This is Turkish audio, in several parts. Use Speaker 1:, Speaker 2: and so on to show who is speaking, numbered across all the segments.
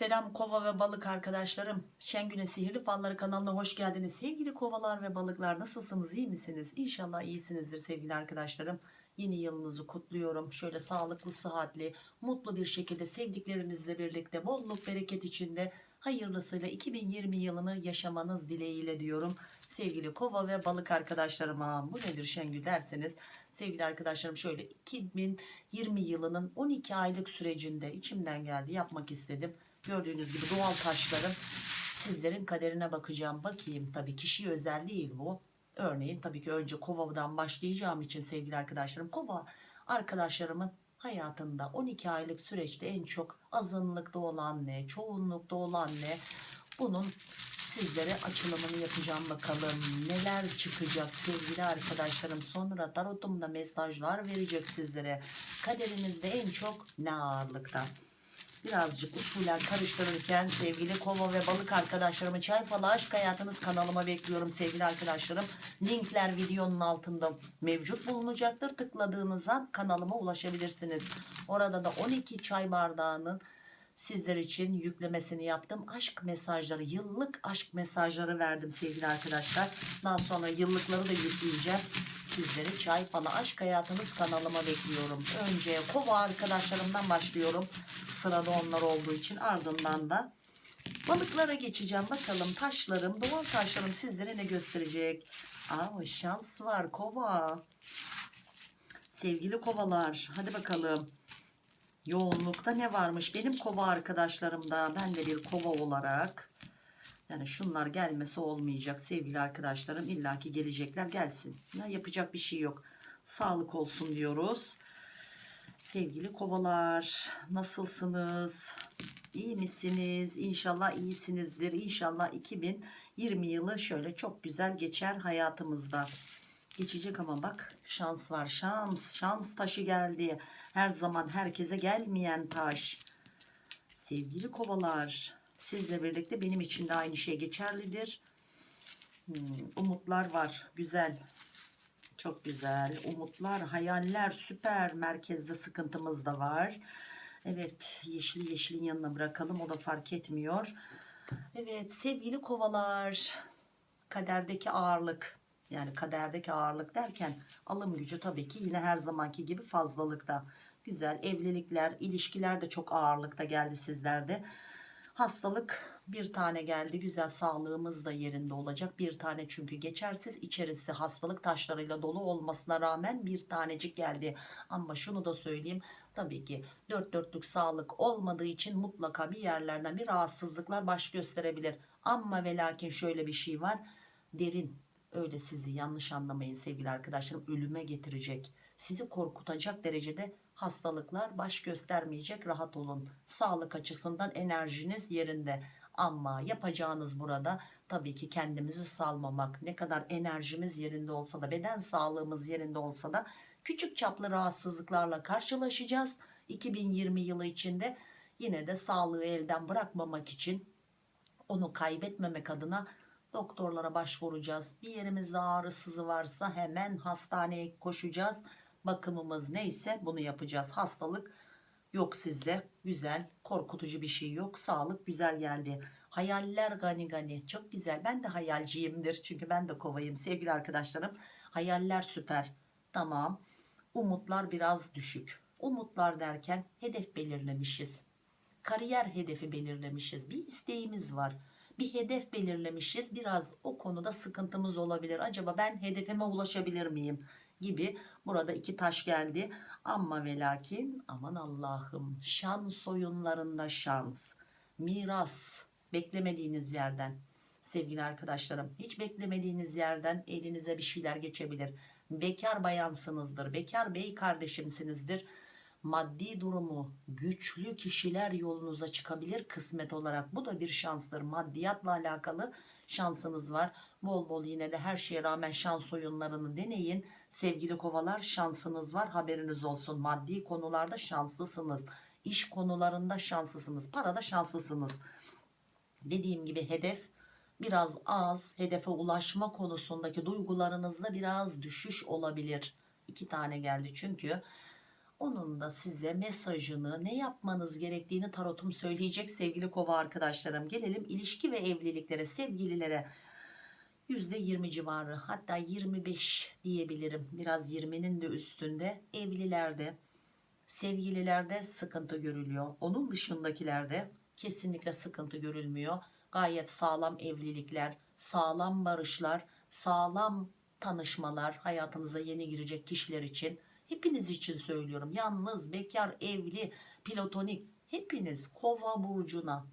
Speaker 1: Selam kova ve balık arkadaşlarım. Şengün'e Sihirli Falları kanalına hoş geldiniz. Sevgili kovalar ve balıklar nasılsınız iyi misiniz? İnşallah iyisinizdir sevgili arkadaşlarım. Yeni yılınızı kutluyorum. Şöyle sağlıklı, sıhhatli, mutlu bir şekilde sevdiklerinizle birlikte bolluk bereket içinde hayırlısıyla 2020 yılını yaşamanız dileğiyle diyorum. Sevgili kova ve balık arkadaşlarıma bu nedir Şengül derseniz sevgili arkadaşlarım şöyle 2020 yılının 12 aylık sürecinde içimden geldi yapmak istedim. Gördüğünüz gibi doğal taşlarım sizlerin kaderine bakacağım. Bakayım tabii kişi özel değil bu. Örneğin tabii ki önce kovadan başlayacağım için sevgili arkadaşlarım. Kova arkadaşlarımın hayatında 12 aylık süreçte en çok azınlıkta olan ne, çoğunlukta olan ne bunun sizlere açılımını yapacağım bakalım neler çıkacak sevgili arkadaşlarım sonra tarotumda mesajlar verecek sizlere kaderinizde en çok ne ağırlıkta birazcık usulen karıştırırken sevgili kova ve balık arkadaşlarımı çay falı aşk hayatınız kanalıma bekliyorum sevgili arkadaşlarım. Linkler videonun altında mevcut bulunacaktır. Tıkladığınız an kanalıma ulaşabilirsiniz. Orada da 12 çay bardağının sizler için yüklemesini yaptım. Aşk mesajları yıllık aşk mesajları verdim sevgili arkadaşlar. Daha sonra yıllıkları da yükleyeceğim sizleri çay falı aşk hayatınız kanalıma bekliyorum. Önce kova arkadaşlarımdan başlıyorum. Sırada onlar olduğu için ardından da balıklara geçeceğim. Bakalım taşlarım doğal taşlarım sizlere ne gösterecek? Aa, şans var kova. Sevgili kovalar hadi bakalım. Yoğunlukta ne varmış benim kova arkadaşlarımda? Ben de bir kova olarak yani şunlar gelmesi olmayacak sevgili arkadaşlarım. İllaki gelecekler gelsin. Ya yapacak bir şey yok. Sağlık olsun diyoruz. Sevgili kovalar nasılsınız? İyi misiniz? İnşallah iyisinizdir. İnşallah 2020 yılı şöyle çok güzel geçer hayatımızda. Geçecek ama bak şans var şans şans taşı geldi. Her zaman herkese gelmeyen taş. Sevgili kovalar sizle birlikte benim için de aynı şey geçerlidir. Hmm, umutlar var. Güzel. Çok güzel. Umutlar hayaller süper. Merkezde sıkıntımız da var. Evet yeşili yeşilin yanına bırakalım. O da fark etmiyor. Evet sevgili kovalar. Kaderdeki ağırlık. Yani kaderdeki ağırlık derken alım gücü tabii ki yine her zamanki gibi fazlalıkta. Güzel evlilikler ilişkiler de çok ağırlıkta geldi sizlerde hastalık bir tane geldi güzel sağlığımız da yerinde olacak. Bir tane çünkü geçersiz içerisi hastalık taşlarıyla dolu olmasına rağmen bir tanecik geldi. Ama şunu da söyleyeyim tabii ki dört dörtlük sağlık olmadığı için mutlaka bir yerlerden bir rahatsızlıklar baş gösterebilir. Ama ve lakin şöyle bir şey var derin öyle sizi yanlış anlamayın sevgili arkadaşlarım ölüme getirecek sizi korkutacak derecede hastalıklar baş göstermeyecek. Rahat olun. Sağlık açısından enerjiniz yerinde. Ama yapacağınız burada tabii ki kendimizi salmamak ne kadar enerjimiz yerinde olsa da beden sağlığımız yerinde olsa da küçük çaplı rahatsızlıklarla karşılaşacağız. 2020 yılı içinde yine de sağlığı elden bırakmamak için onu kaybetmemek adına doktorlara başvuracağız. Bir yerimizde ağrı sızı varsa hemen hastaneye koşacağız bakımımız neyse bunu yapacağız. Hastalık yok sizde. Güzel korkutucu bir şey yok. Sağlık güzel geldi. Hayaller gani gani. Çok güzel. Ben de hayalciyimdir. Çünkü ben de kovayım. Sevgili arkadaşlarım hayaller süper. Tamam. Umutlar biraz düşük. Umutlar derken hedef belirlemişiz. Kariyer hedefi belirlemişiz. Bir isteğimiz var. Bir hedef belirlemişiz. Biraz o konuda sıkıntımız olabilir. Acaba ben hedefime ulaşabilir miyim gibi burada iki taş geldi. Ama ve lakin aman Allah'ım şans oyunlarında şans miras beklemediğiniz yerden. Sevgili arkadaşlarım hiç beklemediğiniz yerden elinize bir şeyler geçebilir. Bekar bayansınızdır bekar bey kardeşimsinizdir. Maddi durumu güçlü kişiler yolunuza çıkabilir kısmet olarak. Bu da bir şanstır. Maddiyatla alakalı şansınız var bol bol yine de her şeye rağmen şans oyunlarını deneyin. Sevgili kovalar şansınız var haberiniz olsun. Maddi konularda şanslısınız. İş konularında şanslısınız. Parada şanslısınız. Dediğim gibi hedef biraz az. Hedefe ulaşma konusundaki duygularınızda biraz düşüş olabilir. İki tane geldi çünkü. Onun da size mesajını ne yapmanız gerektiğini tarotum söyleyecek sevgili kova arkadaşlarım. Gelelim ilişki ve evliliklere sevgililere. %20 civarı hatta 25 diyebilirim. Biraz 20'nin de üstünde evlilerde sevgililerde sıkıntı görülüyor. Onun dışındakilerde kesinlikle sıkıntı görülmüyor. Gayet sağlam evlilikler, sağlam barışlar, sağlam tanışmalar hayatınıza yeni girecek kişiler için. Hepiniz için söylüyorum. Yalnız, bekar, evli, platonik hepiniz kova burcuna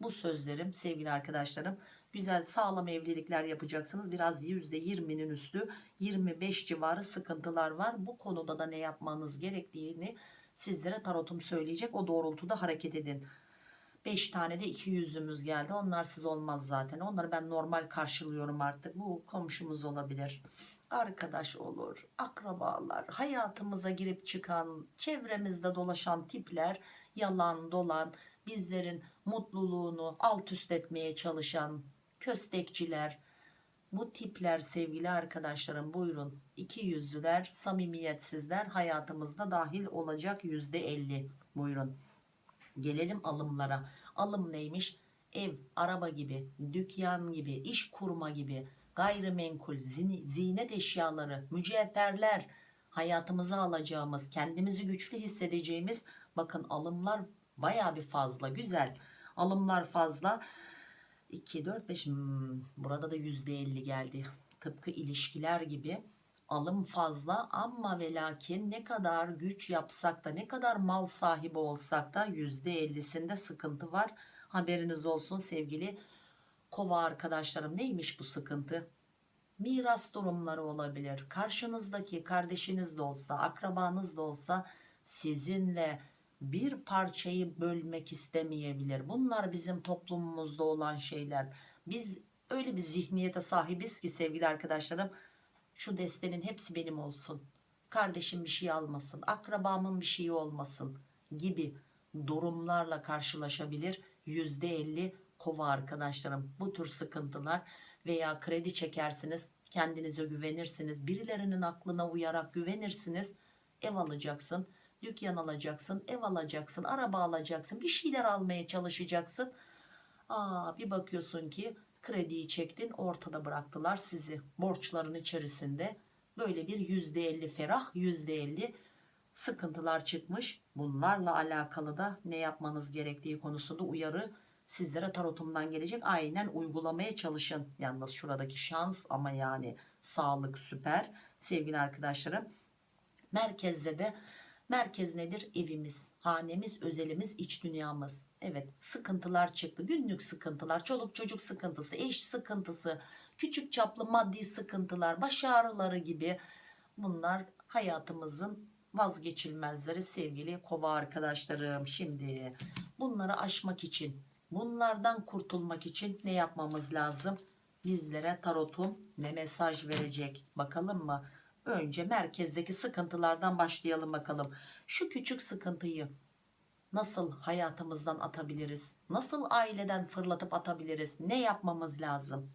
Speaker 1: bu sözlerim sevgili arkadaşlarım. Güzel sağlam evlilikler yapacaksınız. Biraz %20'nin üstü 25 civarı sıkıntılar var. Bu konuda da ne yapmanız gerektiğini sizlere tarotum söyleyecek. O doğrultuda hareket edin. 5 tane de iki yüzümüz geldi. Onlarsız olmaz zaten. Onları ben normal karşılıyorum artık. Bu komşumuz olabilir. Arkadaş olur, akrabalar, hayatımıza girip çıkan, çevremizde dolaşan tipler, yalan dolan, bizlerin mutluluğunu alt üst etmeye çalışan köstekçiler, bu tipler sevgili arkadaşlarım buyurun. İki yüzlüler samimiyetsizler hayatımızda dahil olacak yüzde elli. Buyurun. Gelelim alımlara. Alım neymiş? Ev araba gibi dükkan gibi iş kurma gibi. Gayrimenkul zinet eşyaları mücevherler. Hayatımıza alacağımız kendimizi güçlü hissedeceğimiz bakın alımlar baya bir fazla güzel. Alımlar fazla 2 4 5 hmm, burada da %50 geldi. Tıpkı ilişkiler gibi alım fazla ama ve lakin ne kadar güç yapsak da ne kadar mal sahibi olsak da %50'sinde sıkıntı var. Haberiniz olsun sevgili kova arkadaşlarım. Neymiş bu sıkıntı? Miras durumları olabilir. Karşınızdaki kardeşiniz de olsa akrabanız da olsa sizinle bir parçayı bölmek istemeyebilir. Bunlar bizim toplumumuzda olan şeyler. Biz öyle bir zihniyete sahibiz ki sevgili arkadaşlarım şu destenin hepsi benim olsun. Kardeşim bir şey almasın akrabamın bir şeyi olmasın gibi durumlarla karşılaşabilir %50 kova arkadaşlarım. Bu tür sıkıntılar veya kredi çekersiniz kendinize güvenirsiniz birilerinin aklına uyarak güvenirsiniz ev alacaksın dükkan alacaksın ev alacaksın araba alacaksın bir şeyler almaya çalışacaksın. Aa, bir bakıyorsun ki krediyi çektin ortada bıraktılar sizi borçların içerisinde. Böyle bir yüzde elli ferah yüzde elli sıkıntılar çıkmış. Bunlarla alakalı da ne yapmanız gerektiği konusunda uyarı sizlere tarotumdan gelecek. Aynen uygulamaya çalışın. Yalnız şuradaki şans ama yani sağlık süper. Sevgili arkadaşlarım merkezde de merkez nedir? Evimiz hanemiz özelimiz iç dünyamız. Evet sıkıntılar çıktı. Günlük sıkıntılar çoluk çocuk sıkıntısı eş sıkıntısı küçük çaplı maddi sıkıntılar baş ağrıları gibi bunlar hayatımızın vazgeçilmezleri sevgili kova arkadaşlarım. Şimdi bunları aşmak için bunlardan kurtulmak için ne yapmamız lazım? Bizlere tarotum ne mesaj verecek? Bakalım mı önce merkezdeki sıkıntılardan başlayalım bakalım. Şu küçük sıkıntıyı nasıl hayatımızdan atabiliriz? Nasıl aileden fırlatıp atabiliriz? Ne yapmamız lazım?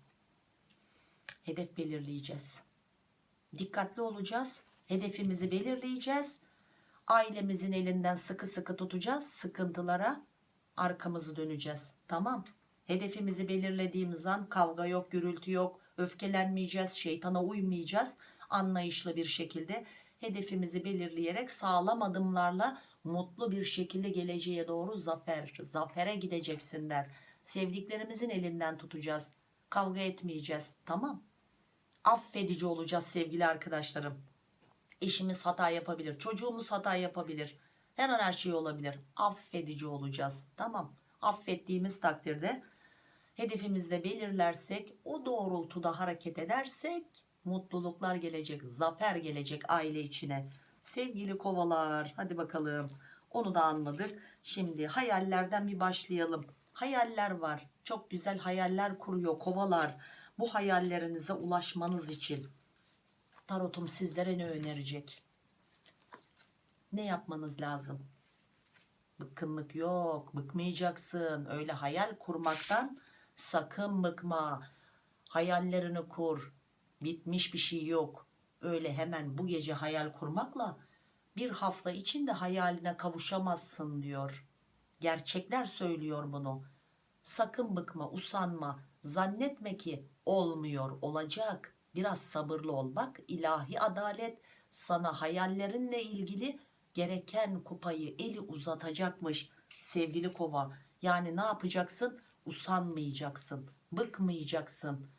Speaker 1: Hedef belirleyeceğiz. Dikkatli olacağız. Hedefimizi belirleyeceğiz. Ailemizin elinden sıkı sıkı tutacağız. Sıkıntılara arkamızı döneceğiz. Tamam. Hedefimizi belirlediğimiz an kavga yok gürültü yok öfkelenmeyeceğiz şeytana uymayacağız anlayışlı bir şekilde hedefimizi belirleyerek sağlam adımlarla mutlu bir şekilde geleceğe doğru zafer zafere gideceksin der. Sevdiklerimizin elinden tutacağız. Kavga etmeyeceğiz. Tamam. Affedici olacağız sevgili arkadaşlarım. Eşimiz hata yapabilir çocuğumuz hata yapabilir. Her an her şey olabilir. Affedici olacağız. Tamam. Affettiğimiz takdirde hedefimizde belirlersek o doğrultuda hareket edersek mutluluklar gelecek zafer gelecek aile içine. Sevgili kovalar hadi bakalım. Onu da anladık. Şimdi hayallerden bir başlayalım. Hayaller var. Çok güzel hayaller kuruyor kovalar. Bu hayallerinize ulaşmanız için tarotum sizlere ne önerecek? Ne yapmanız lazım? Bıkkınlık yok bıkmayacaksın. Öyle hayal kurmaktan sakın bıkma. Hayallerini kur bitmiş bir şey yok. Öyle hemen bu gece hayal kurmakla bir hafta içinde hayaline kavuşamazsın diyor. Gerçekler söylüyor bunu. Sakın bıkma usanma. Zannetme ki olmuyor olacak. Biraz sabırlı ol. Bak ilahi adalet sana hayallerinle ilgili gereken kupayı eli uzatacakmış sevgili kova. Yani ne yapacaksın? Usanmayacaksın bıkmayacaksın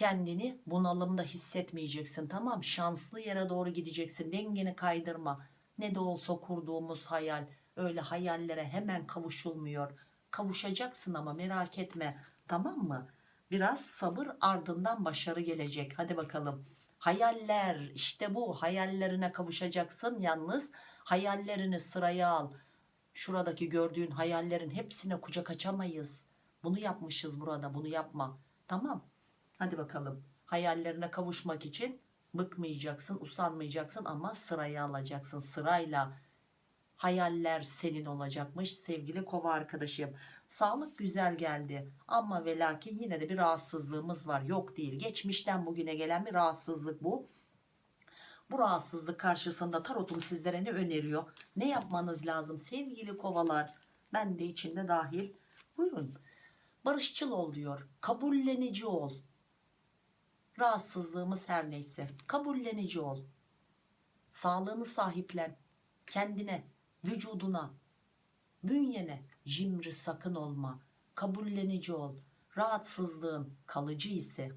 Speaker 1: kendini bunalımda hissetmeyeceksin tamam şanslı yere doğru gideceksin. Dengeni kaydırma. Ne de olsa kurduğumuz hayal. Öyle hayallere hemen kavuşulmuyor. Kavuşacaksın ama merak etme tamam mı? Biraz sabır ardından başarı gelecek. Hadi bakalım. Hayaller işte bu. Hayallerine kavuşacaksın yalnız. Hayallerini sıraya al. Şuradaki gördüğün hayallerin hepsine kucak açamayız. Bunu yapmışız burada. Bunu yapma. Tamam hadi bakalım. Hayallerine kavuşmak için bıkmayacaksın usanmayacaksın ama sıraya alacaksın. Sırayla hayaller senin olacakmış sevgili kova arkadaşım. Sağlık güzel geldi ama ve lakin yine de bir rahatsızlığımız var. Yok değil. Geçmişten bugüne gelen bir rahatsızlık bu. Bu rahatsızlık karşısında tarotum sizlere ne öneriyor? Ne yapmanız lazım sevgili kovalar? Ben de içinde dahil. Buyurun. Barışçıl ol diyor. Kabullenici ol rahatsızlığımız her neyse. Kabullenici ol. Sağlığını sahiplen. Kendine vücuduna. Bünyene cimri sakın olma. Kabullenici ol. Rahatsızlığın kalıcı ise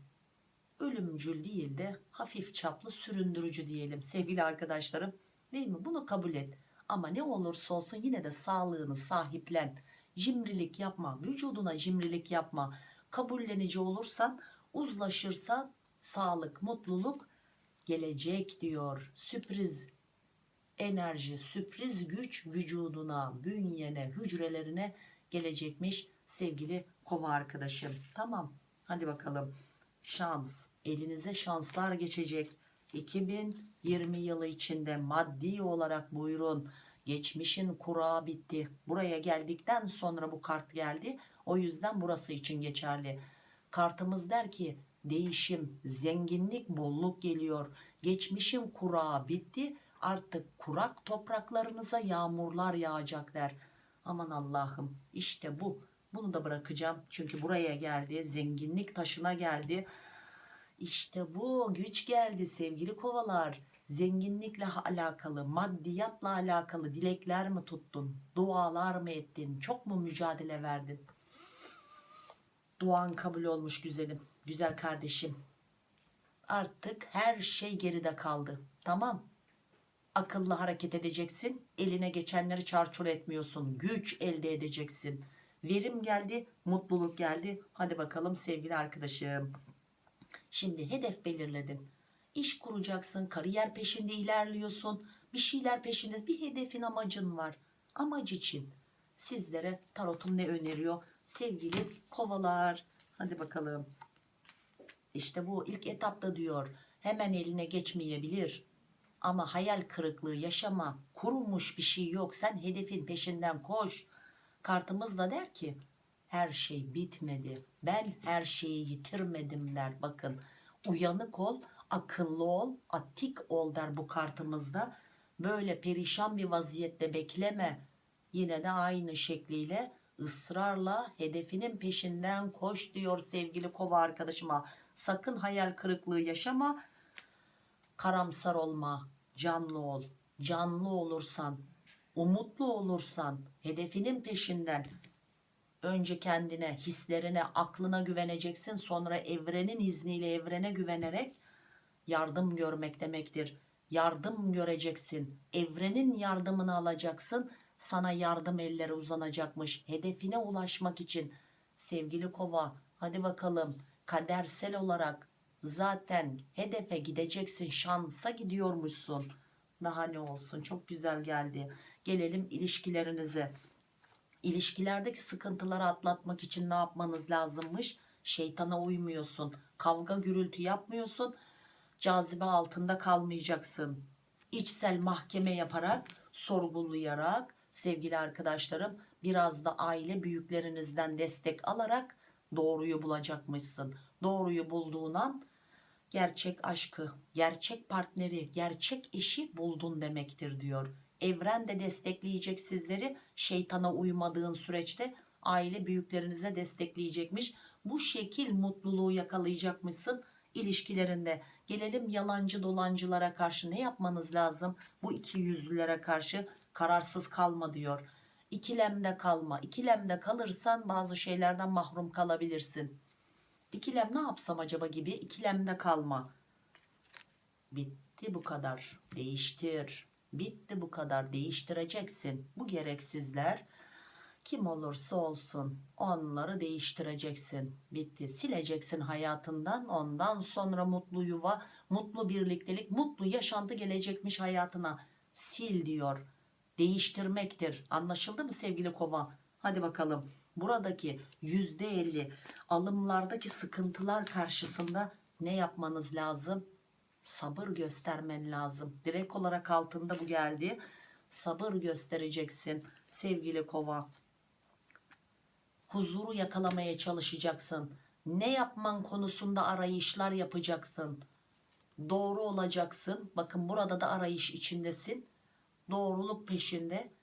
Speaker 1: ölümcül değil de hafif çaplı süründürücü diyelim sevgili arkadaşlarım. Değil mi? Bunu kabul et. Ama ne olursa olsun yine de sağlığını sahiplen. Cimrilik yapma. Vücuduna cimrilik yapma. Kabullenici olursan uzlaşırsan sağlık mutluluk gelecek diyor. Sürpriz enerji sürpriz güç vücuduna bünyene hücrelerine gelecekmiş sevgili kova arkadaşım. Tamam hadi bakalım. Şans elinize şanslar geçecek. 2020 yılı içinde maddi olarak buyurun. Geçmişin kurağı bitti. Buraya geldikten sonra bu kart geldi. O yüzden burası için geçerli. Kartımız der ki değişim zenginlik bolluk geliyor. Geçmişin kurağı bitti artık kurak topraklarınıza yağmurlar yağacak der. Aman Allah'ım işte bu. Bunu da bırakacağım. Çünkü buraya geldi zenginlik taşına geldi. İşte bu güç geldi sevgili kovalar. Zenginlikle alakalı maddiyatla alakalı dilekler mi tuttun? Dualar mı ettin? Çok mu mücadele verdin? Duan kabul olmuş güzelim güzel kardeşim. Artık her şey geride kaldı. Tamam. Akıllı hareket edeceksin. Eline geçenleri çarçur etmiyorsun. Güç elde edeceksin. Verim geldi mutluluk geldi. Hadi bakalım sevgili arkadaşım. Şimdi hedef belirledin. İş kuracaksın kariyer peşinde ilerliyorsun. Bir şeyler peşinde bir hedefin amacın var. Amaç için sizlere tarotum ne öneriyor? Sevgili kovalar. Hadi bakalım işte bu ilk etapta diyor hemen eline geçmeyebilir. Ama hayal kırıklığı yaşama kurulmuş bir şey yok. Sen hedefin peşinden koş. Kartımız da der ki her şey bitmedi. Ben her şeyi yitirmedim. der. Bakın uyanık ol akıllı ol atik ol der bu kartımızda böyle perişan bir vaziyette bekleme. Yine de aynı şekliyle ısrarla hedefinin peşinden koş diyor sevgili kova arkadaşıma sakın hayal kırıklığı yaşama. Karamsar olma. Canlı ol. Canlı olursan umutlu olursan hedefinin peşinden. Önce kendine hislerine aklına güveneceksin. Sonra evrenin izniyle evrene güvenerek yardım görmek demektir. Yardım göreceksin. Evrenin yardımını alacaksın. Sana yardım elleri uzanacakmış. Hedefine ulaşmak için. Sevgili kova hadi bakalım kadersel olarak zaten hedefe gideceksin şansa gidiyormuşsun. Daha ne olsun çok güzel geldi. Gelelim ilişkilerinize. İlişkilerdeki sıkıntıları atlatmak için ne yapmanız lazımmış? Şeytana uymuyorsun kavga gürültü yapmıyorsun. Cazibe altında kalmayacaksın. İçsel mahkeme yaparak sorgulayarak sevgili arkadaşlarım biraz da aile büyüklerinizden destek alarak doğruyu bulacakmışsın doğruyu bulduğun an gerçek aşkı, gerçek partneri, gerçek eşi buldun demektir diyor. Evren de destekleyecek sizleri şeytana uymadığın süreçte aile büyüklerinize destekleyecekmiş. Bu şekil mutluluğu yakalayacakmışsın ilişkilerinde. Gelelim yalancı dolancılara karşı ne yapmanız lazım? Bu iki yüzlülere karşı kararsız kalma diyor. İkilemde kalma. İkilemde kalırsan bazı şeylerden mahrum kalabilirsin. İkilem ne yapsam acaba gibi ikilemde kalma. Bitti bu kadar. Değiştir. Bitti bu kadar. Değiştireceksin. Bu gereksizler kim olursa olsun onları değiştireceksin. Bitti. Sileceksin hayatından. Ondan sonra mutlu yuva, mutlu birliktelik, mutlu yaşantı gelecekmiş hayatına. Sil diyor. Değiştirmektir. Anlaşıldı mı sevgili kova? Hadi bakalım. Buradaki yüzde elli alımlardaki sıkıntılar karşısında ne yapmanız lazım? Sabır göstermen lazım. Direkt olarak altında bu geldi. Sabır göstereceksin sevgili kova huzuru yakalamaya çalışacaksın. Ne yapman konusunda arayışlar yapacaksın. Doğru olacaksın. Bakın burada da arayış içindesin. Doğruluk peşinde.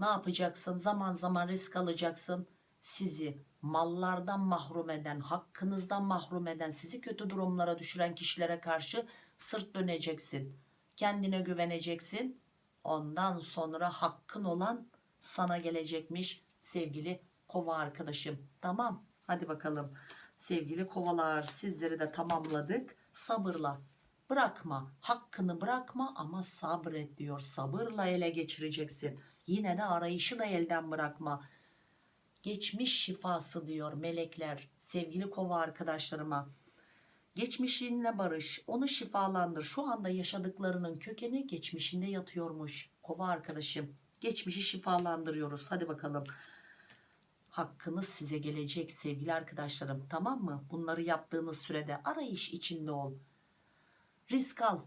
Speaker 1: Ne yapacaksın? Zaman zaman risk alacaksın. Sizi mallardan mahrum eden, hakkınızdan mahrum eden, sizi kötü durumlara düşüren kişilere karşı sırt döneceksin. Kendine güveneceksin. Ondan sonra hakkın olan sana gelecekmiş sevgili kova arkadaşım. Tamam hadi bakalım sevgili kovalar sizleri de tamamladık. Sabırla bırakma hakkını bırakma ama sabret diyor. Sabırla ele geçireceksin. Yine de arayışı da elden bırakma. Geçmiş şifası diyor melekler sevgili kova arkadaşlarıma. Geçmişinle barış, onu şifalandır. Şu anda yaşadıklarının kökeni geçmişinde yatıyormuş. Kova arkadaşım, geçmişi şifalandırıyoruz. Hadi bakalım hakkınız size gelecek sevgili arkadaşlarım tamam mı? Bunları yaptığınız sürede arayış içinde ol. Risk al.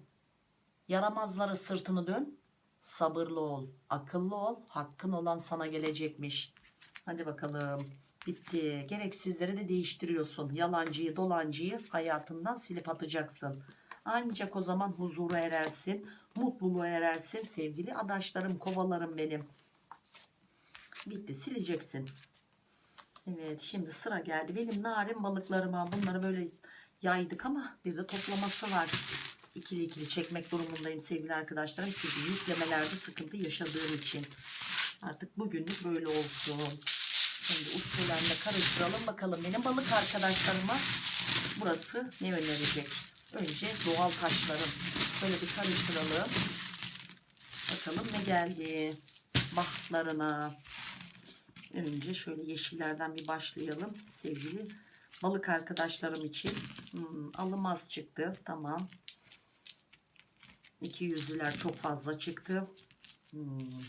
Speaker 1: Yaramazlara sırtını dön. Sabırlı ol. Akıllı ol. Hakkın olan sana gelecekmiş. Hadi bakalım. Bitti. Gereksizleri de değiştiriyorsun. Yalancıyı dolancıyı hayatından silip atacaksın. Ancak o zaman huzura erersin. Mutluluğa erersin sevgili adaşlarım kovalarım benim. Bitti sileceksin. Evet şimdi sıra geldi. Benim narin balıklarıma bunları böyle yaydık ama bir de toplaması var. İkili ikili çekmek durumundayım sevgili arkadaşlarım. Çünkü yüklemelerde sıkıntı yaşadığım için. Artık bugünlük böyle olsun. Şimdi uçlarla karıştıralım bakalım benim balık arkadaşlarıma burası ne önerecek. Önce doğal taşlarım. Böyle bir karıştıralım. Bakalım ne geldi. Bahtlarına. Önce şöyle yeşillerden bir başlayalım sevgili balık arkadaşlarım için. Hmm, alımaz çıktı. Tamam. İki yüzlüler çok fazla çıktı. Hmm.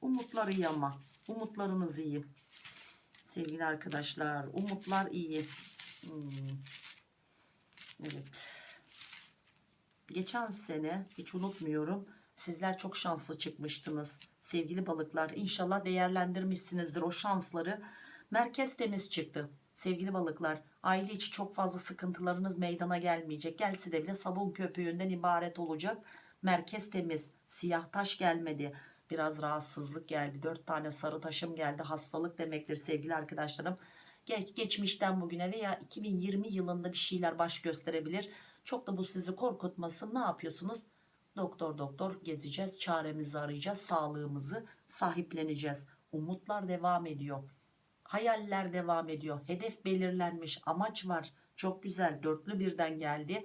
Speaker 1: Umutlar iyi ama. Umutlarınız iyi. Sevgili arkadaşlar. Umutlar iyi. Hmm. Evet. Geçen sene hiç unutmuyorum. Sizler çok şanslı çıkmıştınız sevgili balıklar. İnşallah değerlendirmişsinizdir o şansları. Merkez temiz çıktı sevgili balıklar. Aile içi çok fazla sıkıntılarınız meydana gelmeyecek. Gelse de bile sabun köpüğünden ibaret olacak. Merkez temiz. Siyah taş gelmedi. Biraz rahatsızlık geldi. Dört tane sarı taşım geldi. Hastalık demektir sevgili arkadaşlarım. Geç, geçmişten bugüne veya 2020 yılında bir şeyler baş gösterebilir. Çok da bu sizi korkutmasın. Ne yapıyorsunuz? Doktor doktor gezeceğiz, çaremizi arayacağız, sağlığımızı sahipleneceğiz. Umutlar devam ediyor. Hayaller devam ediyor. Hedef belirlenmiş, amaç var. Çok güzel, dörtlü birden geldi.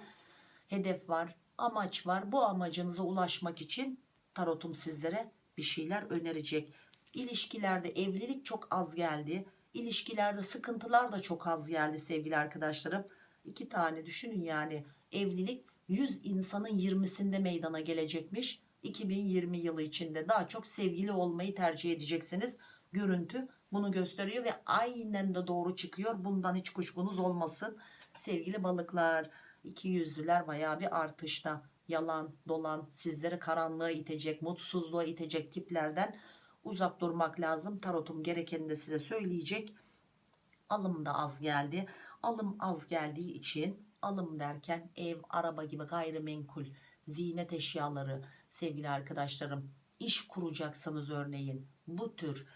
Speaker 1: Hedef var, amaç var. Bu amacınıza ulaşmak için tarotum sizlere bir şeyler önerecek. İlişkilerde evlilik çok az geldi. İlişkilerde sıkıntılar da çok az geldi sevgili arkadaşlarım. İki tane düşünün yani evlilik 100 insanın 20'sinde meydana gelecekmiş. 2020 yılı içinde daha çok sevgili olmayı tercih edeceksiniz. Görüntü bunu gösteriyor ve aynen de doğru çıkıyor. Bundan hiç kuşkunuz olmasın. Sevgili balıklar, iki yüzlüler bayağı bir artışta. Yalan, dolan, sizleri karanlığa itecek, mutsuzluğa itecek tiplerden uzak durmak lazım. Tarotum gerekeni de size söyleyecek. Alım da az geldi. Alım az geldiği için alım derken ev araba gibi gayrimenkul ziynet eşyaları sevgili arkadaşlarım iş kuracaksınız örneğin bu tür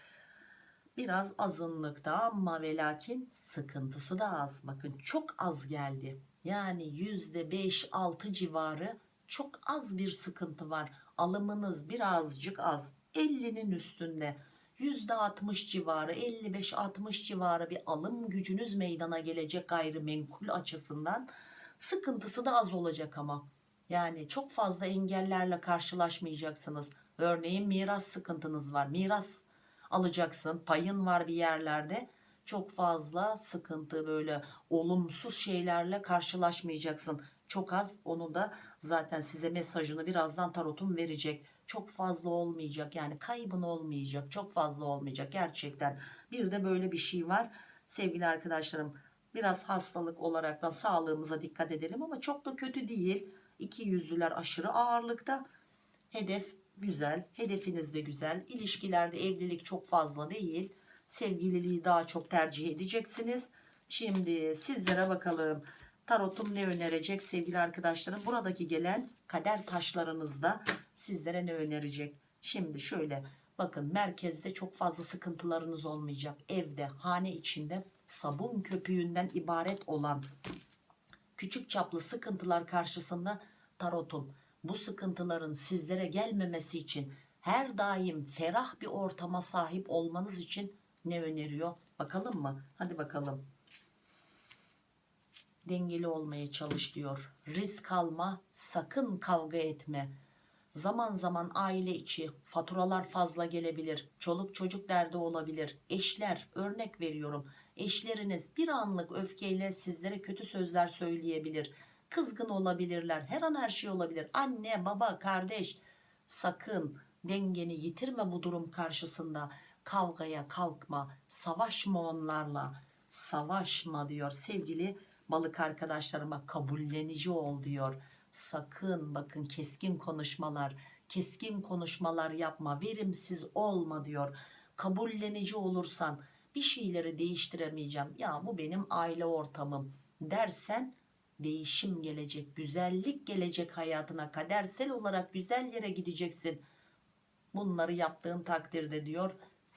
Speaker 1: biraz azınlıkta ama ve lakin sıkıntısı da az bakın çok az geldi yani yüzde beş altı civarı çok az bir sıkıntı var. Alımınız birazcık az. 50'nin üstünde. Yüzde 60 civarı 55-60 civarı bir alım gücünüz meydana gelecek gayrimenkul açısından. Sıkıntısı da az olacak ama. Yani çok fazla engellerle karşılaşmayacaksınız. Örneğin miras sıkıntınız var. Miras alacaksın payın var bir yerlerde çok fazla sıkıntı böyle olumsuz şeylerle karşılaşmayacaksın. Çok az onu da zaten size mesajını birazdan tarotum verecek. Çok fazla olmayacak yani kaybın olmayacak çok fazla olmayacak gerçekten. Bir de böyle bir şey var. Sevgili arkadaşlarım biraz hastalık olarak da sağlığımıza dikkat edelim ama çok da kötü değil. İki yüzlüler aşırı ağırlıkta. Hedef güzel hedefiniz de güzel. İlişkilerde evlilik çok fazla değil sevgililiği daha çok tercih edeceksiniz. Şimdi sizlere bakalım. Tarotum ne önerecek sevgili arkadaşlarım? Buradaki gelen kader taşlarınızda sizlere ne önerecek? Şimdi şöyle bakın merkezde çok fazla sıkıntılarınız olmayacak. Evde hane içinde sabun köpüğünden ibaret olan küçük çaplı sıkıntılar karşısında tarotum. Bu sıkıntıların sizlere gelmemesi için her daim ferah bir ortama sahip olmanız için ne öneriyor? Bakalım mı? Hadi bakalım. Dengeli olmaya çalış diyor. Risk alma sakın kavga etme. Zaman zaman aile içi faturalar fazla gelebilir. Çoluk çocuk derdi olabilir. Eşler örnek veriyorum. Eşleriniz bir anlık öfkeyle sizlere kötü sözler söyleyebilir. Kızgın olabilirler. Her an her şey olabilir. Anne baba kardeş sakın dengeni yitirme bu durum karşısında kavgaya kalkma savaşma onlarla. Savaşma diyor sevgili balık arkadaşlarıma kabullenici ol diyor. Sakın bakın keskin konuşmalar keskin konuşmalar yapma verimsiz olma diyor. Kabullenici olursan bir şeyleri değiştiremeyeceğim. Ya bu benim aile ortamım dersen değişim gelecek güzellik gelecek hayatına kadersel olarak güzel yere gideceksin. Bunları yaptığın takdirde diyor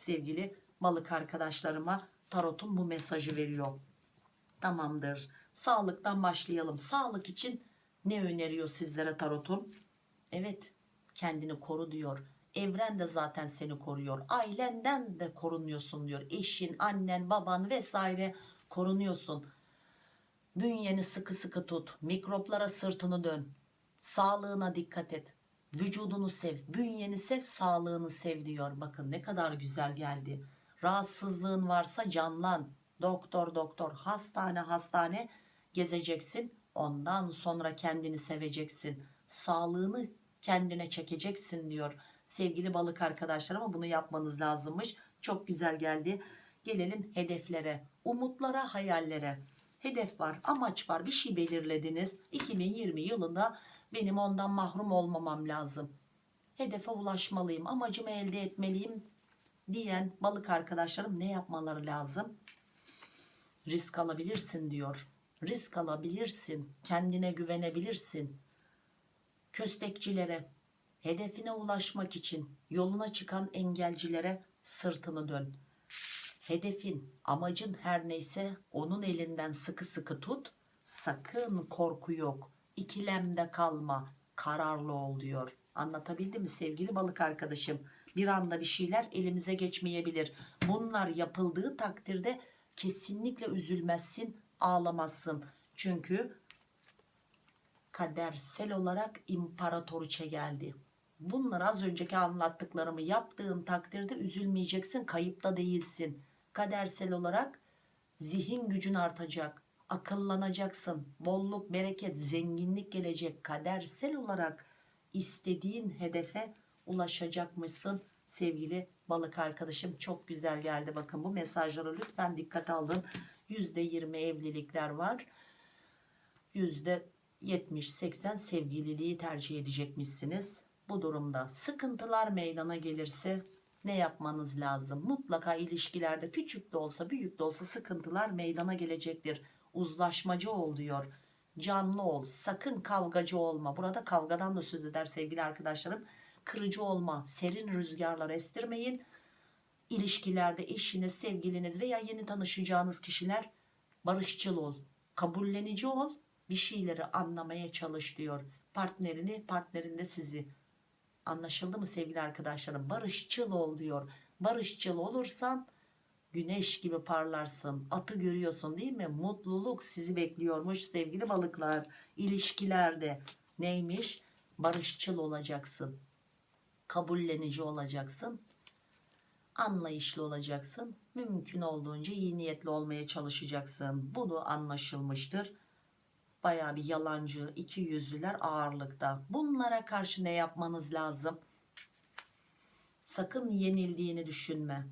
Speaker 1: sevgili balık arkadaşlarıma tarotum bu mesajı veriyor. Tamamdır. Sağlıktan başlayalım. Sağlık için ne öneriyor sizlere tarotum? Evet kendini koru diyor. Evren de zaten seni koruyor. Ailenden de korunuyorsun diyor. Eşin annen baban vesaire korunuyorsun. Bünyeni sıkı sıkı tut. Mikroplara sırtını dön. Sağlığına dikkat et vücudunu sev bünyeni sev sağlığını sev diyor. Bakın ne kadar güzel geldi. Rahatsızlığın varsa canlan. Doktor doktor hastane hastane gezeceksin. Ondan sonra kendini seveceksin. Sağlığını kendine çekeceksin diyor sevgili balık arkadaşlar ama bunu yapmanız lazımmış. Çok güzel geldi. Gelelim hedeflere umutlara hayallere. Hedef var amaç var. Bir şey belirlediniz. 2020 yılında benim ondan mahrum olmamam lazım. Hedefe ulaşmalıyım amacımı elde etmeliyim diyen balık arkadaşlarım ne yapmaları lazım? Risk alabilirsin diyor. Risk alabilirsin kendine güvenebilirsin. Köstekçilere hedefine ulaşmak için yoluna çıkan engelcilere sırtını dön. Hedefin amacın her neyse onun elinden sıkı sıkı tut sakın korku yok ikilemde kalma kararlı ol diyor. Anlatabildim mi sevgili balık arkadaşım? Bir anda bir şeyler elimize geçmeyebilir. Bunlar yapıldığı takdirde kesinlikle üzülmezsin ağlamazsın. Çünkü kadersel olarak imparatoriçe geldi. Bunlar az önceki anlattıklarımı yaptığın takdirde üzülmeyeceksin kayıpta değilsin. Kadersel olarak zihin gücün artacak akıllanacaksın. Bolluk bereket zenginlik gelecek. Kadersel olarak istediğin hedefe ulaşacakmışsın. Sevgili balık arkadaşım çok güzel geldi. Bakın bu mesajlara lütfen dikkat alın. %20 evlilikler var. %70-80 sevgililiği tercih edecekmişsiniz. Bu durumda sıkıntılar meydana gelirse ne yapmanız lazım? Mutlaka ilişkilerde küçük de olsa büyük de olsa sıkıntılar meydana gelecektir uzlaşmacı ol diyor. Canlı ol sakın kavgacı olma. Burada kavgadan da söz eder sevgili arkadaşlarım. Kırıcı olma serin rüzgarlar estirmeyin. İlişkilerde eşiniz sevgiliniz veya yeni tanışacağınız kişiler barışçıl ol kabullenici ol bir şeyleri anlamaya çalış diyor. Partnerini partnerinde sizi. Anlaşıldı mı sevgili arkadaşlarım? Barışçıl ol diyor. Barışçıl olursan güneş gibi parlarsın atı görüyorsun değil mi? Mutluluk sizi bekliyormuş sevgili balıklar. İlişkilerde neymiş? Barışçıl olacaksın kabullenici olacaksın anlayışlı olacaksın mümkün olduğunca iyi niyetli olmaya çalışacaksın. Bunu anlaşılmıştır. Baya bir yalancı iki yüzlüler ağırlıkta. Bunlara karşı ne yapmanız lazım? Sakın yenildiğini düşünme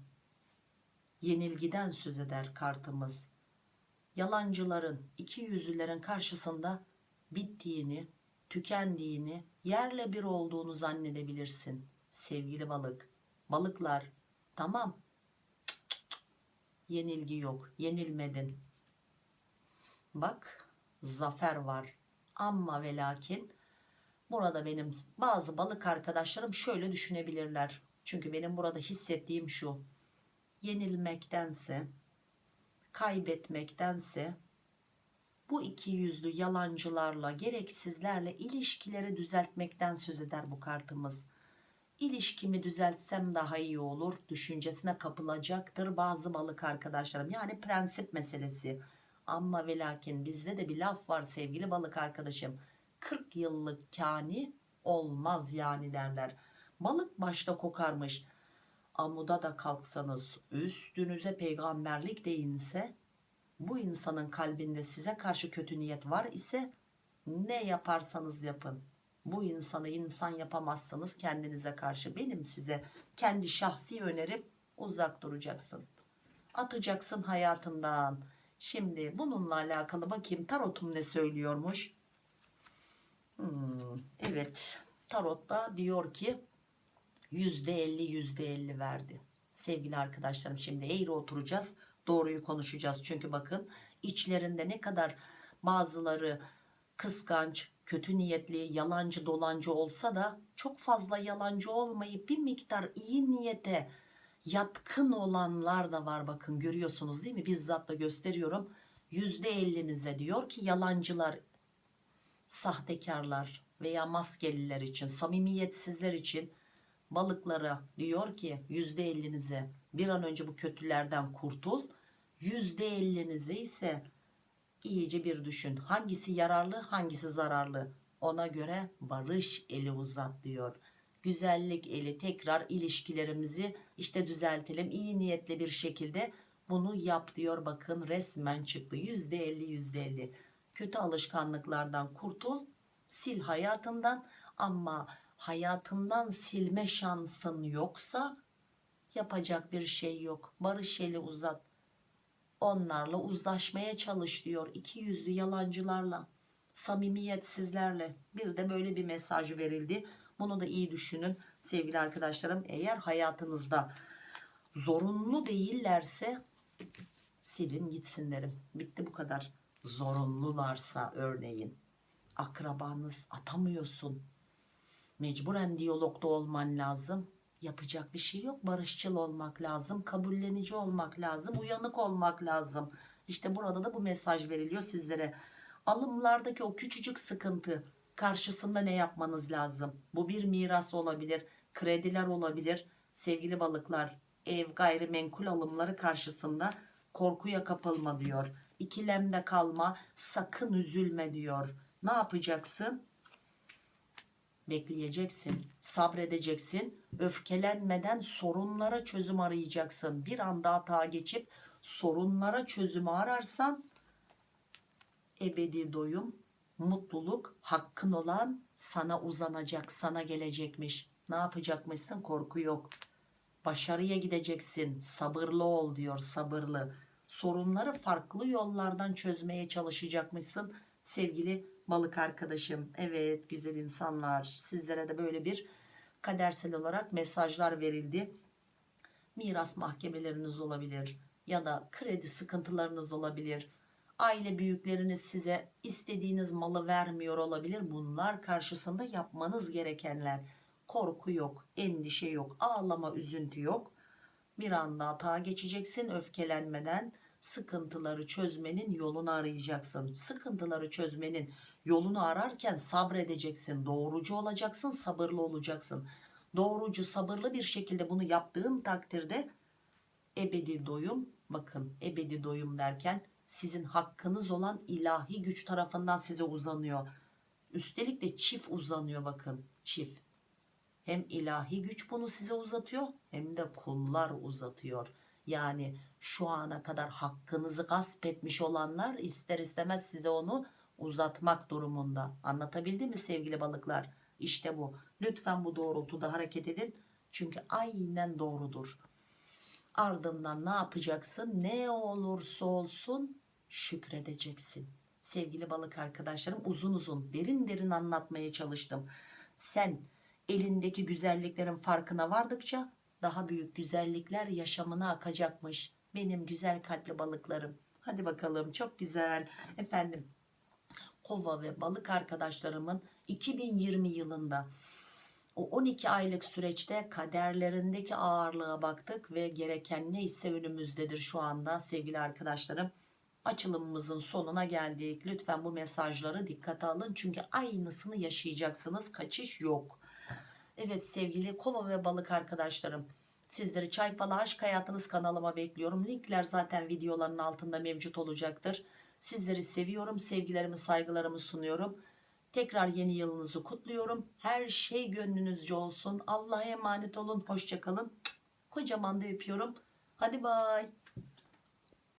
Speaker 1: yenilgiden söz eder kartımız. Yalancıların iki yüzlülerin karşısında bittiğini tükendiğini yerle bir olduğunu zannedebilirsin sevgili balık. Balıklar tamam. Yenilgi yok yenilmedin. Bak zafer var. Ama ve lakin burada benim bazı balık arkadaşlarım şöyle düşünebilirler. Çünkü benim burada hissettiğim şu yenilmektense kaybetmektense bu iki yüzlü yalancılarla gereksizlerle ilişkileri düzeltmekten söz eder bu kartımız. İlişkimi düzeltsem daha iyi olur düşüncesine kapılacaktır bazı balık arkadaşlarım. Yani prensip meselesi. Ama ve lakin bizde de bir laf var sevgili balık arkadaşım. 40 yıllık kani olmaz yani derler. Balık başta kokarmış amuda da kalksanız üstünüze peygamberlik de inse bu insanın kalbinde size karşı kötü niyet var ise ne yaparsanız yapın. Bu insanı insan yapamazsınız kendinize karşı. Benim size kendi şahsi önerim uzak duracaksın. Atacaksın hayatından. Şimdi bununla alakalı bakayım tarotum ne söylüyormuş? Hmm, evet tarotta diyor ki %50 %50 verdi. Sevgili arkadaşlarım şimdi eğri oturacağız doğruyu konuşacağız. Çünkü bakın içlerinde ne kadar bazıları kıskanç kötü niyetli yalancı dolancı olsa da çok fazla yalancı olmayıp bir miktar iyi niyete yatkın olanlar da var bakın görüyorsunuz değil mi? Bizzat da gösteriyorum. %50'nize diyor ki yalancılar sahtekarlar veya maskeliler için samimiyetsizler için balıklara diyor ki %50'nize bir an önce bu kötülerden kurtul. %50'nize ise iyice bir düşün. Hangisi yararlı hangisi zararlı? Ona göre barış eli uzat diyor. Güzellik eli tekrar ilişkilerimizi işte düzeltelim iyi niyetli bir şekilde bunu yap diyor. Bakın resmen çıktı. %50 %50 kötü alışkanlıklardan kurtul sil hayatından. Ama hayatından silme şansın yoksa yapacak bir şey yok. Barış eli uzat. Onlarla uzlaşmaya çalış diyor iki yüzlü yalancılarla. Samimiyetsizlerle. Bir de böyle bir mesaj verildi. Bunu da iyi düşünün sevgili arkadaşlarım. Eğer hayatınızda zorunlu değillerse silin gitsin derim. Bitti bu kadar. Zorunlularsa örneğin akrabanız atamıyorsun mecburen diyalogda olman lazım. Yapacak bir şey yok. Barışçıl olmak lazım. Kabullenici olmak lazım. Uyanık olmak lazım. İşte burada da bu mesaj veriliyor sizlere. Alımlardaki o küçücük sıkıntı karşısında ne yapmanız lazım? Bu bir miras olabilir krediler olabilir. Sevgili balıklar ev gayrimenkul alımları karşısında korkuya kapılma diyor. İkilemde kalma sakın üzülme diyor. Ne yapacaksın bekleyeceksin sabredeceksin öfkelenmeden sorunlara çözüm arayacaksın. Bir anda hata geçip sorunlara çözümü ararsan ebedi doyum mutluluk hakkın olan sana uzanacak sana gelecekmiş. Ne yapacakmışsın? Korku yok. Başarıya gideceksin. Sabırlı ol diyor sabırlı. Sorunları farklı yollardan çözmeye çalışacakmışsın. Sevgili balık arkadaşım evet güzel insanlar sizlere de böyle bir kadersel olarak mesajlar verildi miras mahkemeleriniz olabilir ya da kredi sıkıntılarınız olabilir Aile büyükleriniz size istediğiniz malı vermiyor olabilir. Bunlar karşısında yapmanız gerekenler. Korku yok, endişe yok, ağlama, üzüntü yok. Bir anda hata geçeceksin öfkelenmeden sıkıntıları çözmenin yolunu arayacaksın. Sıkıntıları çözmenin yolunu ararken sabredeceksin. Doğrucu olacaksın, sabırlı olacaksın. Doğrucu, sabırlı bir şekilde bunu yaptığın takdirde ebedi doyum, bakın ebedi doyum derken sizin hakkınız olan ilahi güç tarafından size uzanıyor. Üstelik de çift uzanıyor bakın, çift. Hem ilahi güç bunu size uzatıyor hem de kullar uzatıyor. Yani şu ana kadar hakkınızı gasp etmiş olanlar ister istemez size onu uzatmak durumunda. Anlatabildim mi sevgili balıklar? İşte bu. Lütfen bu doğrultuda hareket edin. Çünkü aynen doğrudur. Ardından ne yapacaksın? Ne olursa olsun şükredeceksin. Sevgili balık arkadaşlarım uzun uzun derin derin anlatmaya çalıştım. Sen elindeki güzelliklerin farkına vardıkça daha büyük güzellikler yaşamına akacakmış. Benim güzel kalpli balıklarım. Hadi bakalım çok güzel. Efendim kova ve balık arkadaşlarımın 2020 yılında o 12 aylık süreçte kaderlerindeki ağırlığa baktık ve gereken neyse önümüzdedir şu anda sevgili arkadaşlarım. Açılımımızın sonuna geldik. Lütfen bu mesajları dikkate alın çünkü aynısını yaşayacaksınız. Kaçış yok. Evet sevgili kova ve balık arkadaşlarım. Sizleri Çay Falı Aşk Hayatınız kanalıma bekliyorum. Linkler zaten videoların altında mevcut olacaktır. Sizleri seviyorum. Sevgilerimi saygılarımı sunuyorum. Tekrar yeni yılınızı kutluyorum. Her şey gönlünüzce olsun. Allah'a emanet olun. Hoşçakalın. Kocaman da öpüyorum. Hadi bay.